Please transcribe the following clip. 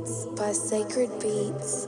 Beats by Sacred Beats.